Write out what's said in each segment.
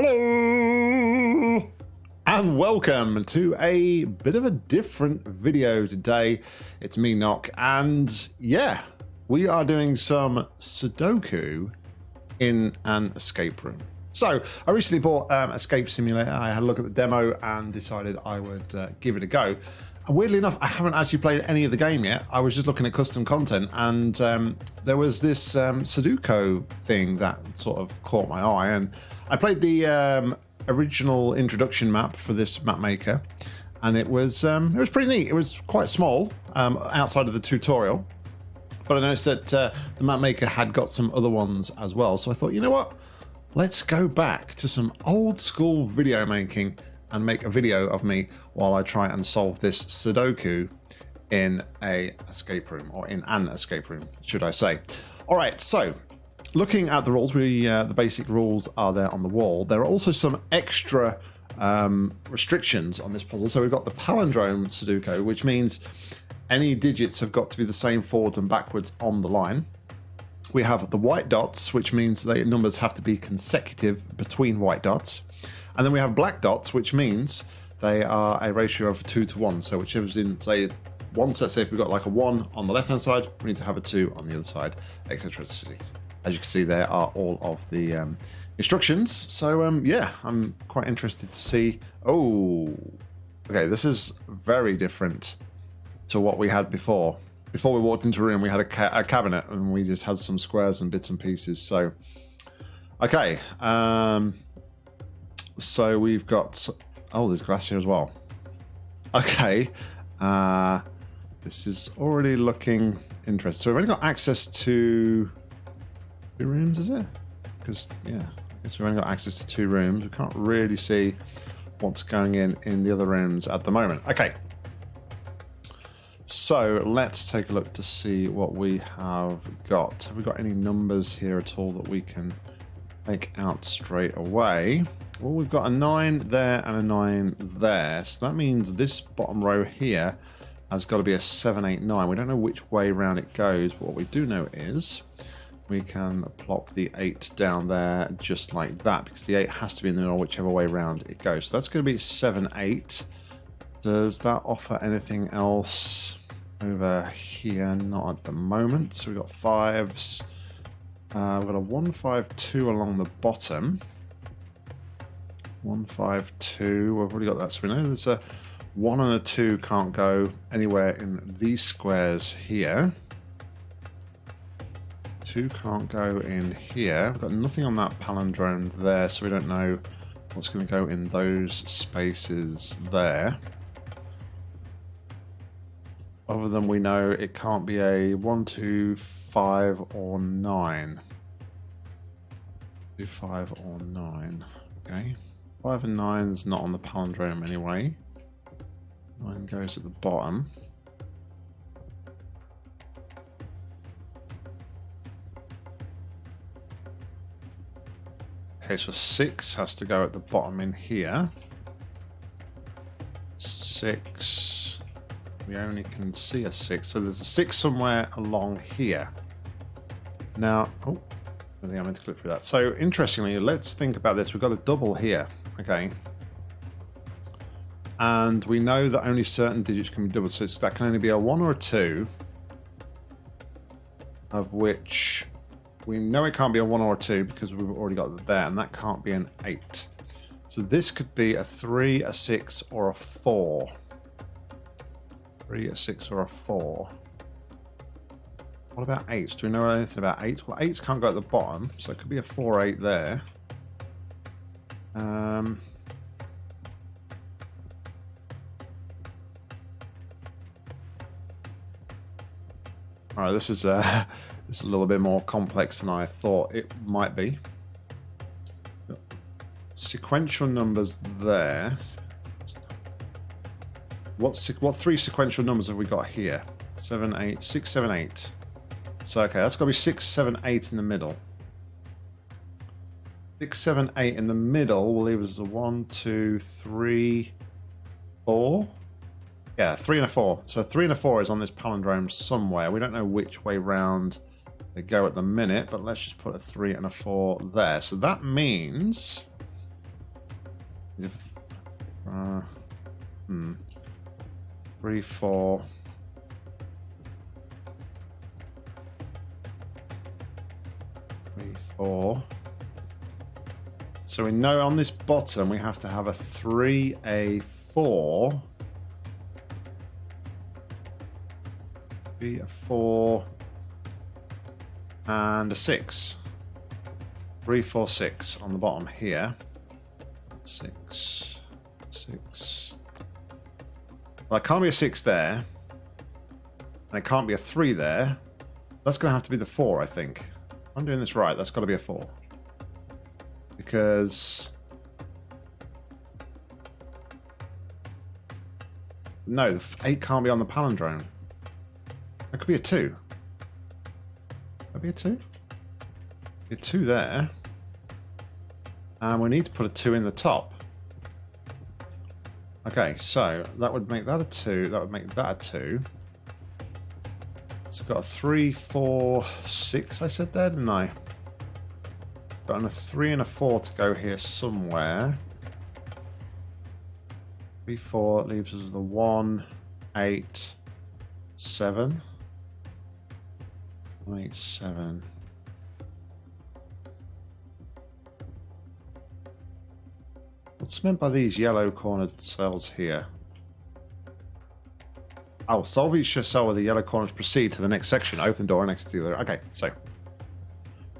Hello and welcome to a bit of a different video today. It's me, Nock, and yeah, we are doing some Sudoku in an escape room. So I recently bought um, Escape Simulator. I had a look at the demo and decided I would uh, give it a go. Weirdly enough, I haven't actually played any of the game yet. I was just looking at custom content, and um, there was this um, Sudoku thing that sort of caught my eye. And I played the um, original introduction map for this map maker, and it was um, it was pretty neat. It was quite small um, outside of the tutorial, but I noticed that uh, the map maker had got some other ones as well. So I thought, you know what? Let's go back to some old school video making and make a video of me while I try and solve this Sudoku in a escape room or in an escape room, should I say. All right, so looking at the rules, we uh, the basic rules are there on the wall. There are also some extra um, restrictions on this puzzle. So we've got the palindrome Sudoku, which means any digits have got to be the same forwards and backwards on the line. We have the white dots, which means the numbers have to be consecutive between white dots. And then we have black dots, which means they are a ratio of two to one. So whichever's in, say, one set, say if we've got like a one on the left hand side, we need to have a two on the other side, etc. As you can see, there are all of the um, instructions. So um, yeah, I'm quite interested to see. Oh, okay, this is very different to what we had before. Before we walked into a room, we had a, ca a cabinet and we just had some squares and bits and pieces. So, okay. Um, so we've got Oh, there's glass here as well. Okay. Uh, this is already looking interesting. So we've only got access to two rooms, is it? Because, yeah, I guess we've only got access to two rooms. We can't really see what's going in in the other rooms at the moment. Okay. So let's take a look to see what we have got. Have we got any numbers here at all that we can make out straight away? Well, we've got a 9 there and a 9 there. So that means this bottom row here has got to be a 7, 8, 9. We don't know which way around it goes, but what we do know is we can plop the 8 down there just like that, because the 8 has to be in the middle whichever way around it goes. So that's going to be 7, 8. Does that offer anything else over here? Not at the moment. So we've got 5s. Uh, we've got a 1, 5, 2 along the bottom. One, five, two. We've already got that. So we know there's a one and a two can't go anywhere in these squares here. Two can't go in here. We've got nothing on that palindrome there, so we don't know what's going to go in those spaces there. Other than we know it can't be a one, two, five, or nine. Two, five, or nine. Okay. Five and nine's not on the palindrome anyway. Nine goes at the bottom. Okay, so six has to go at the bottom in here. Six. We only can see a six, so there's a six somewhere along here. Now, oh, I think I meant to click through that. So interestingly, let's think about this. We've got a double here. Okay. And we know that only certain digits can be doubled, so that can only be a 1 or a 2, of which we know it can't be a 1 or a 2 because we've already got it there, and that can't be an 8. So this could be a 3, a 6, or a 4. 3, a 6, or a 4. What about 8s? Do we know anything about 8? Well, 8s can't go at the bottom, so it could be a 4, 8 there. Um, all right, this is uh, this is a little bit more complex than I thought it might be. Sequential numbers there. What what three sequential numbers have we got here? Seven, eight, six, seven, eight. So okay, that's got to be six, seven, eight in the middle. Six, seven, eight in the middle will leave us a one, two, three, four. Yeah, three and a four. So three and a four is on this palindrome somewhere. We don't know which way round they go at the minute, but let's just put a three and a four there. So that means If, uh, hmm. Three, four. Three, four. So we know on this bottom we have to have a three, a four. Three, a four, and a six. Three, four, six on the bottom here. Six, six. Well, it can't be a six there. And it can't be a three there. That's going to have to be the four, I think. I'm doing this right. That's got to be a four. Because... No, the eight can't be on the palindrome. That could be a two. Could be a two? Be a two there. And we need to put a two in the top. Okay, so that would make that a two. That would make that a two. So I've got a three, four, six, I said there, didn't I? Got a three and a four to go here somewhere. Three, four leaves us the one, eight, seven. One, eight, seven. What's meant by these yellow cornered cells here? Oh, solve each cell with the yellow corners. Proceed to the next section. Open the door next to the other. Okay, so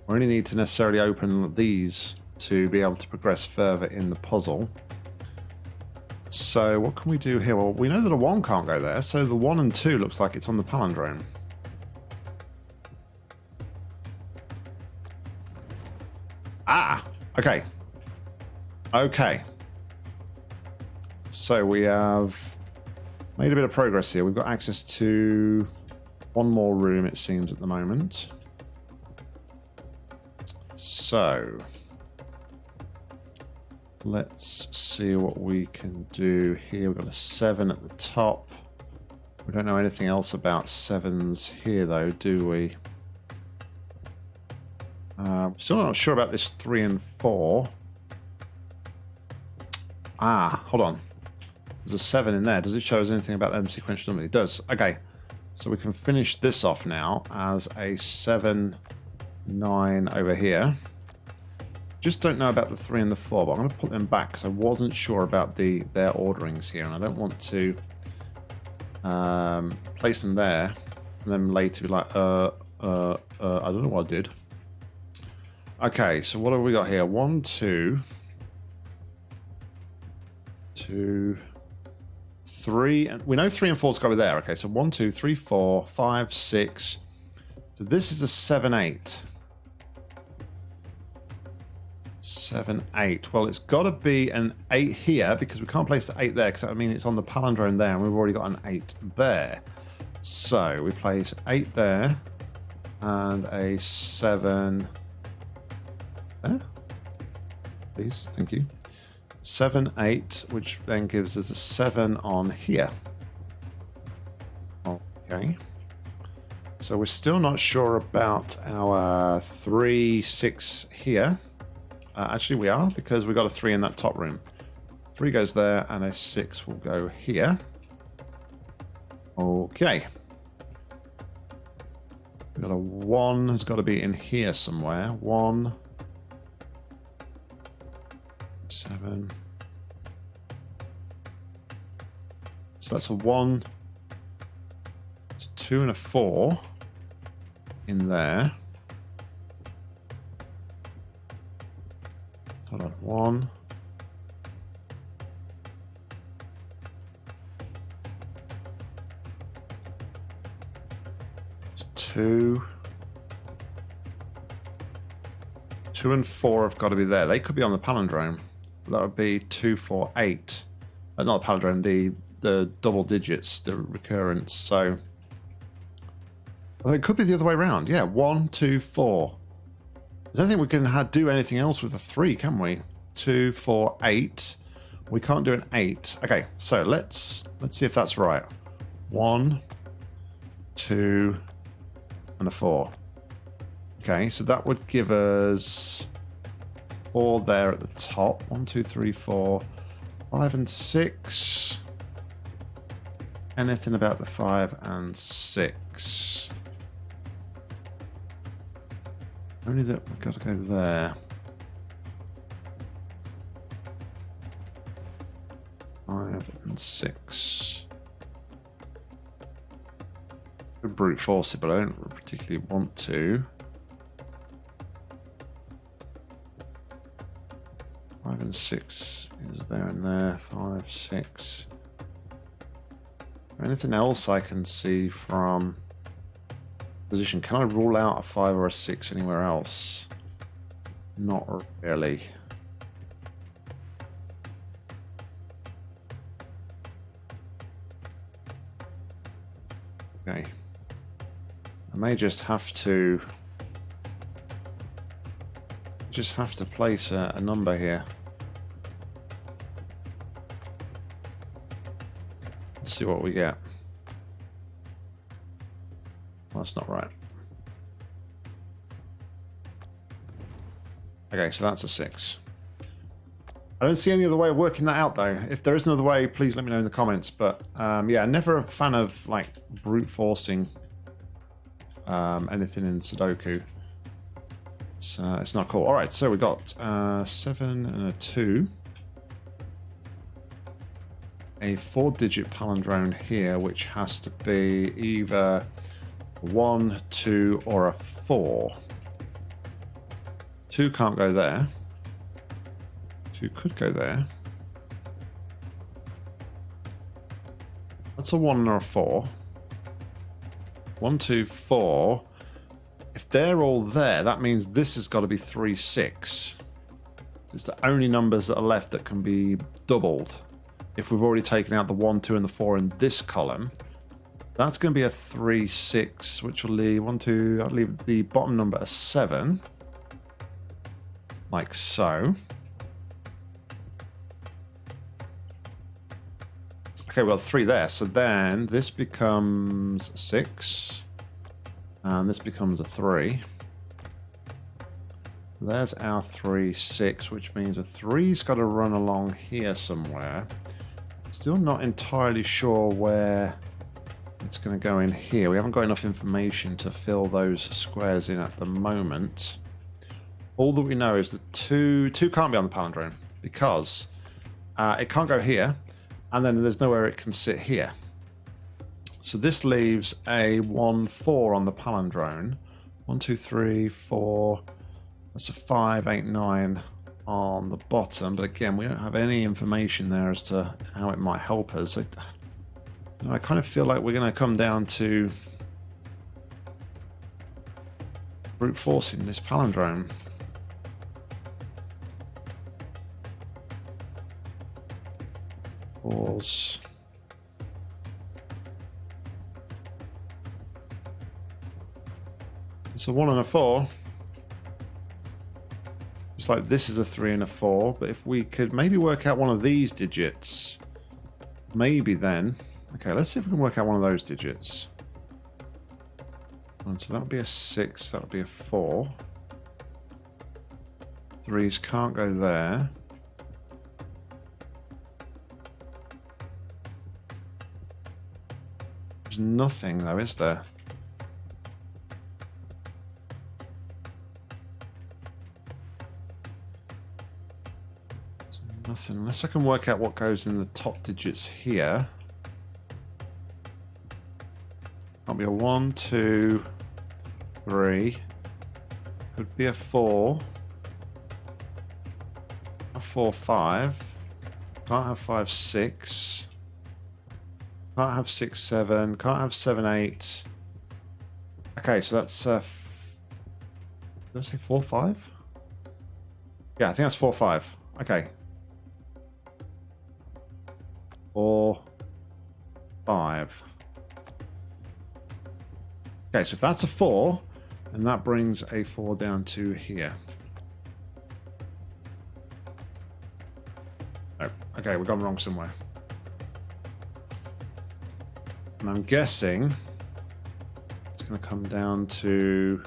we only need to necessarily open these to be able to progress further in the puzzle. So what can we do here? Well, we know that a 1 can't go there, so the 1 and 2 looks like it's on the palindrome. Ah, okay. Okay. So we have made a bit of progress here. We've got access to one more room, it seems, at the moment. So let's see what we can do here. We've got a seven at the top. We don't know anything else about sevens here, though, do we? Uh, still not sure about this three and four. Ah, hold on. There's a 7 in there. Does it show us anything about them sequential number? It does. Okay. So we can finish this off now as a 7, 9 over here. Just don't know about the 3 and the 4, but I'm going to put them back because I wasn't sure about the their orderings here, and I don't want to um, place them there and then later be like, uh, uh, uh, I don't know what I did. Okay, so what have we got here? One, two two, three, and we know three and four's got to be there. Okay, so one, two, three, four, five, six. So this is a seven, eight. Seven, eight. Well, it's got to be an eight here because we can't place the eight there because I mean it's on the palindrome there, and we've already got an eight there. So we place eight there and a seven there. Please, thank you. 7, 8, which then gives us a 7 on here. Okay. So we're still not sure about our 3, 6 here. Uh, actually, we are, because we got a 3 in that top room. 3 goes there, and a 6 will go here. Okay. We've got a 1 has got to be in here somewhere. 1 seven. So that's a one, it's a two and a four in there. One. Two. Two and four have got to be there. They could be on the palindrome that would be two, four, eight. Uh, not the palindrome, the the double digits, the recurrence. So I it could be the other way around. Yeah, one, two, four. I don't think we can do anything else with a three, can we? Two, four, eight. We can't do an eight. Okay, so let's let's see if that's right. One, two, and a four. Okay, so that would give us four there at the top. One, two, three, four. Five and six. Anything about the five and six? Only that we've got to go there. Five and six. Could brute force it, but I don't particularly want to. Five and six is there and there. Five, six. Anything else I can see from position? Can I rule out a five or a six anywhere else? Not really. May just have to just have to place a, a number here. Let's see what we get. Well, that's not right. Okay, so that's a six. I don't see any other way of working that out, though. If there is another way, please let me know in the comments. But um, yeah, never a fan of like brute forcing um, anything in Sudoku. It's, uh, it's not cool. All right, so we got uh, seven and a two. A four-digit palindrome here, which has to be either one, two, or a four. Two can't go there. Two could go there. That's a one or a four. One, two, four. If they're all there, that means this has got to be three, six. It's the only numbers that are left that can be doubled. If we've already taken out the one, two, and the four in this column, that's going to be a three, six, which will leave one, two. I'll leave the bottom number a seven, like so. Okay, well, three there. So then this becomes six. And this becomes a three. There's our three, six, which means a three's got to run along here somewhere. Still not entirely sure where it's going to go in here. We haven't got enough information to fill those squares in at the moment. All that we know is that two, two can't be on the palindrome because uh, it can't go here and then there's nowhere it can sit here. So this leaves a 1, 4 on the palindrome. 1, 2, 3, 4. That's a 5, 8, 9 on the bottom. But again, we don't have any information there as to how it might help us. I, you know, I kind of feel like we're going to come down to brute forcing this palindrome. Pause. It's a one and a four. It's like this is a three and a four, but if we could maybe work out one of these digits, maybe then. Okay, let's see if we can work out one of those digits. And so that would be a six, that would be a four. Threes can't go there. Nothing though, is there? Nothing, unless I can work out what goes in the top digits here. Might be a one, two, three. Could be a four. A four, five. Can't have five, six. Can't have six, seven. Can't have seven, eight. Okay, so that's uh, did I say four, five? Yeah, I think that's four, five. Okay, four, five. Okay, so if that's a four, and that brings a four down to here. Oh, okay, we've gone wrong somewhere. And I'm guessing it's going to come down to...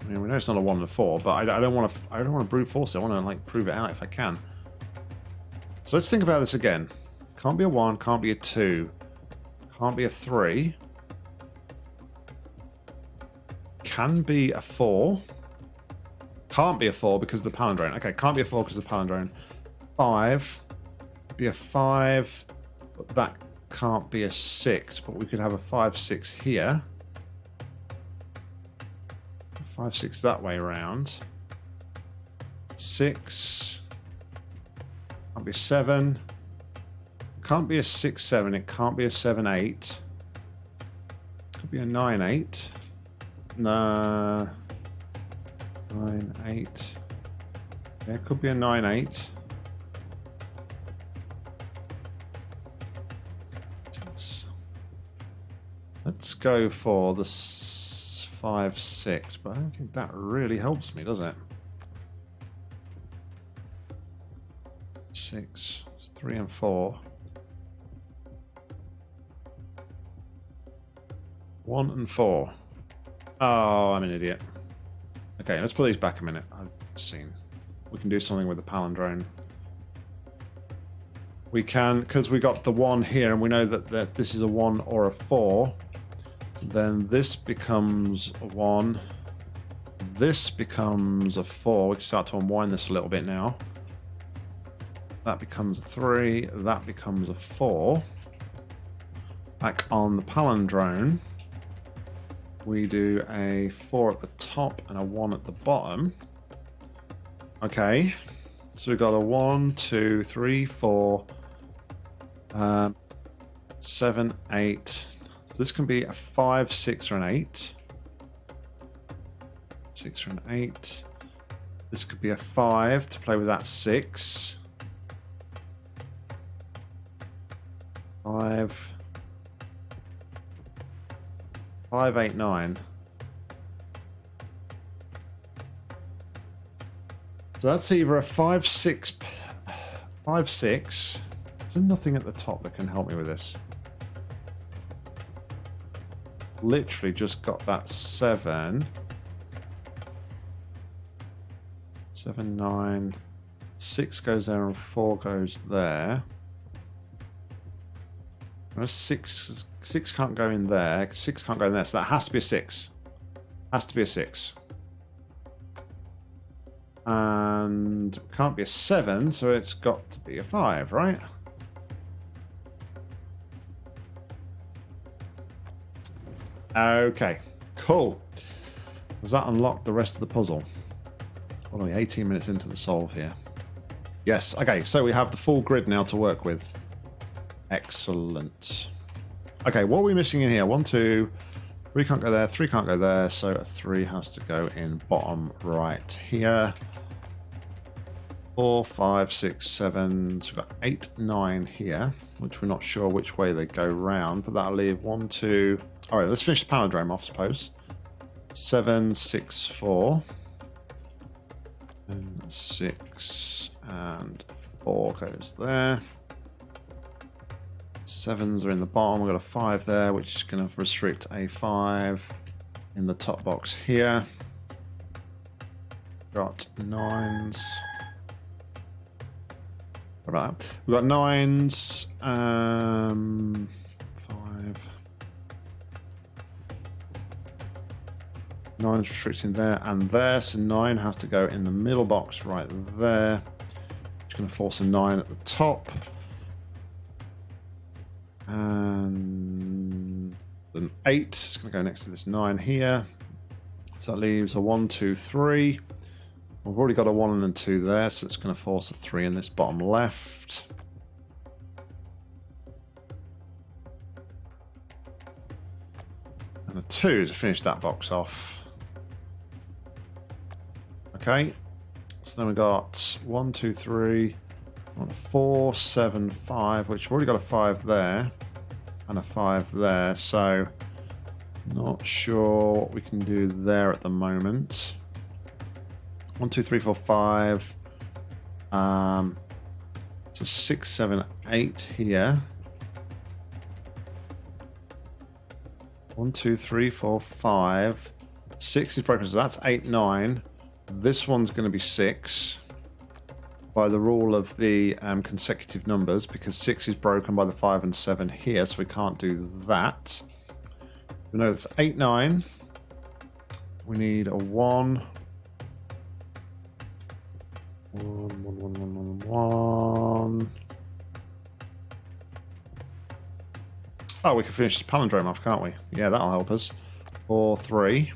I mean, we know it's not a one and a four, but I, I don't want to. I don't want to brute force it. I want to like prove it out if I can. So let's think about this again. Can't be a one. Can't be a two. Can't be a three. Can be a four. Can't be a four because of the palindrome. Okay, can't be a four because of the palindrome. Five. Be a five. But that can't be a six. But we could have a five, six here. Five, six that way around. Six. Can't be seven. Can't be a six, seven. It can't be a seven, eight. Could be a nine, eight. Nah. Nine, eight. It could be a nine, eight. Let's go for the five, six, but I don't think that really helps me, does it? Six, it's three and four. One and four. Oh, I'm an idiot. Okay, let's put these back a minute. I've seen. We can do something with the palindrome. We can, because we got the one here, and we know that, that this is a one or a four. Then this becomes a 1. This becomes a 4. We can start to unwind this a little bit now. That becomes a 3. That becomes a 4. Back on the palindrome, we do a 4 at the top and a 1 at the bottom. Okay, so we've got a 1, 2, 3, 4, um, 7, 8, this can be a 5, 6, or an 8. 6 or an 8. This could be a 5 to play with that 6. 5. 5, 8, 9. So that's either a 5, 6, 5, 6. There's nothing at the top that can help me with this literally just got that seven. Seven, nine, six goes there and four goes there. Six, six can't go in there. Six can't go in there, so that has to be a six. Has to be a six. And can't be a seven, so it's got to be a five, right? Okay, cool. Does that unlock the rest of the puzzle? Only 18 minutes into the solve here. Yes, okay, so we have the full grid now to work with. Excellent. Okay, what are we missing in here? One, two, three can't go there, three can't go there, so a three has to go in bottom right here. Four, five, six, seven, so we've got eight, nine here, which we're not sure which way they go round, but that'll leave one, two, all right, let's finish the palindrome off, I suppose. Seven, six, four. And six and four goes there. Sevens are in the bottom. We've got a five there, which is going to restrict a five in the top box here. Got nines. That? We've got nines. Um, five. Nine is restricting there and there, so nine has to go in the middle box right there. Just going to force a nine at the top. And an eight is going to go next to this nine here. So that leaves a one, two, three. We've already got a one and a two there, so it's going to force a three in this bottom left. And a two to finish that box off. Okay. So then we got one, two, three, four, seven, five, which we've already got a five there and a five there. So not sure what we can do there at the moment. One, two, three, four, five. Um, so six, seven, eight here. One, two, three, four, five. Six is broken, so that's eight, nine. This one's going to be six by the rule of the um, consecutive numbers because six is broken by the five and seven here, so we can't do that. We know it's eight, nine. We need a one. One, Oh, we can finish this palindrome off, can't we? Yeah, that'll help us. Four, three.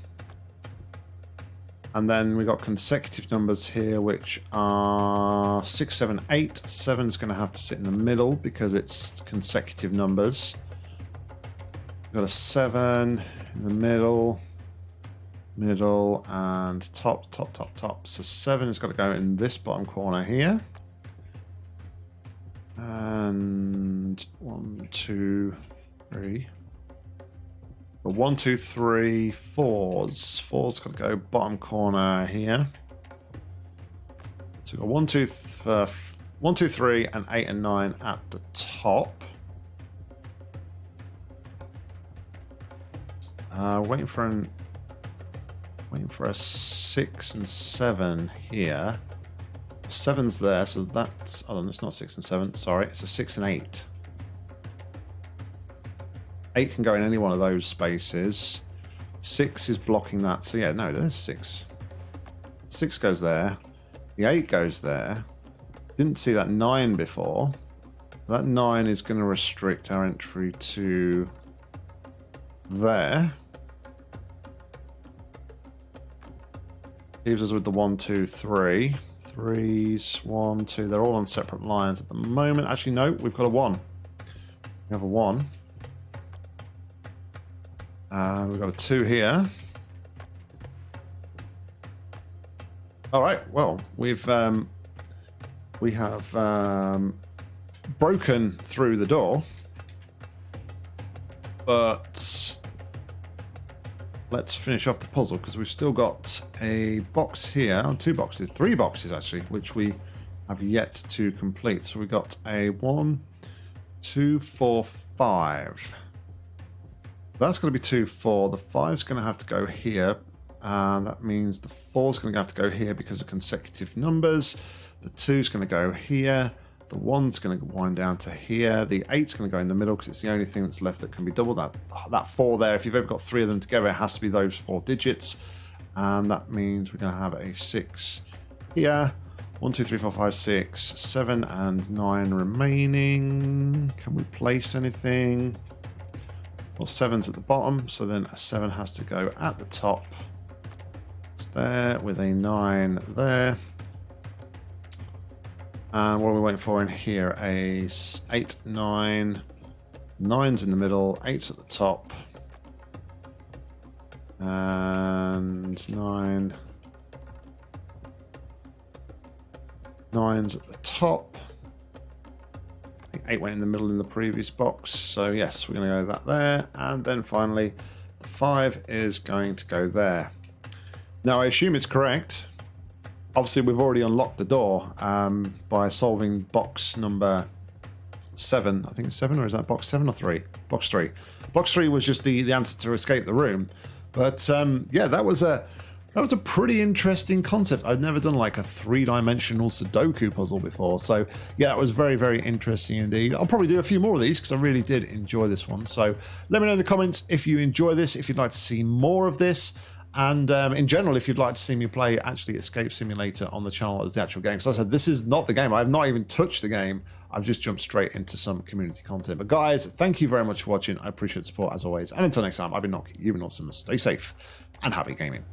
And then we got consecutive numbers here, which are six, seven, eight. Seven's going to have to sit in the middle because it's consecutive numbers. We've got a seven in the middle, middle, and top, top, top, top. So seven has got to go in this bottom corner here. And one, two, three. But one, two, three, fours. Four's got to go bottom corner here. So we've got one, two, uh, one, two, three, and eight and nine at the top. Uh, waiting for an waiting for a six and seven here. Seven's there, so that's oh, no, it's not six and seven. Sorry, it's a six and eight. Eight can go in any one of those spaces. Six is blocking that. So yeah, no, there's six. Six goes there. The eight goes there. Didn't see that nine before. That nine is going to restrict our entry to there. Leaves us with the one, two, three. Threes, one, two. They're all on separate lines at the moment. Actually, no, we've got a one. We have a one. And we've got a two here. All right. Well, we've um, we have um, broken through the door, but let's finish off the puzzle because we've still got a box here, two boxes, three boxes actually, which we have yet to complete. So we got a one, two, four, five. That's going to be 2, 4. The 5's going to have to go here. And that means the 4's going to have to go here because of consecutive numbers. The 2's going to go here. The 1's going to wind down to here. The 8's going to go in the middle because it's the only thing that's left that can be doubled. That, that 4 there, if you've ever got three of them together, it has to be those four digits. And that means we're going to have a 6 here. 1, 2, 3, 4, 5, 6, 7 and 9 remaining. Can we place anything? Well, seven's at the bottom, so then a seven has to go at the top. It's there with a nine there. And what are we waiting for in here? A eight, nine, nine's in the middle, eight's at the top. And nine. Nine's at the top think eight went in the middle in the previous box. So yes, we're going to go that there. And then finally, the five is going to go there. Now I assume it's correct. Obviously, we've already unlocked the door um, by solving box number seven. I think it's seven, or is that box seven or three? Box three. Box three was just the, the answer to escape the room. But um, yeah, that was a that was a pretty interesting concept. I've never done like a three-dimensional Sudoku puzzle before. So yeah, that was very, very interesting indeed. I'll probably do a few more of these because I really did enjoy this one. So let me know in the comments if you enjoy this, if you'd like to see more of this. And um, in general, if you'd like to see me play actually Escape Simulator on the channel as the actual game. So I said, this is not the game. I have not even touched the game. I've just jumped straight into some community content. But guys, thank you very much for watching. I appreciate support as always. And until next time, I've been Nock. You've been awesome. Stay safe and happy gaming.